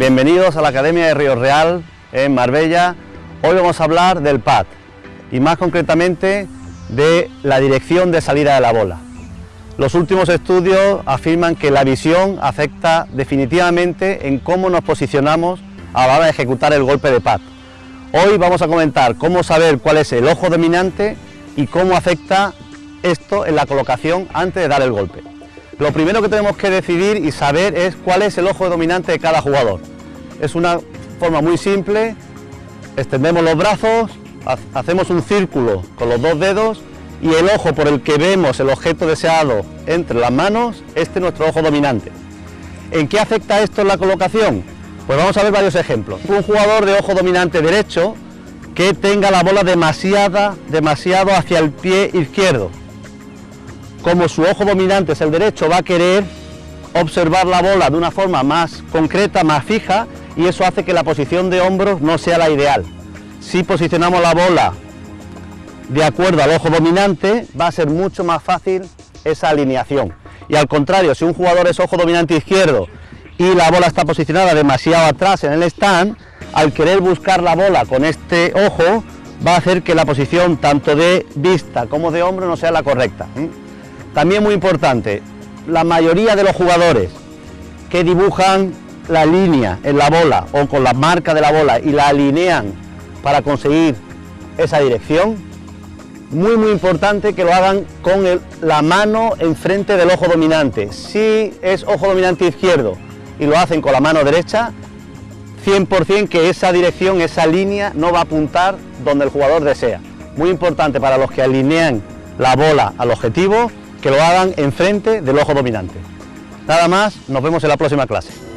Bienvenidos a la Academia de Río Real en Marbella. Hoy vamos a hablar del PAD y más concretamente de la dirección de salida de la bola. Los últimos estudios afirman que la visión afecta definitivamente en cómo nos posicionamos a la hora de ejecutar el golpe de pad. Hoy vamos a comentar cómo saber cuál es el ojo dominante y cómo afecta esto en la colocación antes de dar el golpe. Lo primero que tenemos que decidir y saber es cuál es el ojo dominante de cada jugador. Es una forma muy simple, extendemos los brazos, hacemos un círculo con los dos dedos y el ojo por el que vemos el objeto deseado entre las manos, este es nuestro ojo dominante. ¿En qué afecta esto en la colocación? Pues vamos a ver varios ejemplos. Un jugador de ojo dominante derecho que tenga la bola demasiada, demasiado hacia el pie izquierdo como su ojo dominante es el derecho, va a querer observar la bola de una forma más concreta, más fija, y eso hace que la posición de hombros no sea la ideal. Si posicionamos la bola de acuerdo al ojo dominante, va a ser mucho más fácil esa alineación. Y al contrario, si un jugador es ojo dominante izquierdo y la bola está posicionada demasiado atrás en el stand, al querer buscar la bola con este ojo, va a hacer que la posición tanto de vista como de hombro no sea la correcta. También muy importante, la mayoría de los jugadores que dibujan la línea en la bola o con la marca de la bola y la alinean para conseguir esa dirección, muy muy importante que lo hagan con la mano enfrente del ojo dominante. Si es ojo dominante izquierdo y lo hacen con la mano derecha, 100% que esa dirección, esa línea no va a apuntar donde el jugador desea. Muy importante para los que alinean la bola al objetivo que lo hagan enfrente del ojo dominante. Nada más, nos vemos en la próxima clase.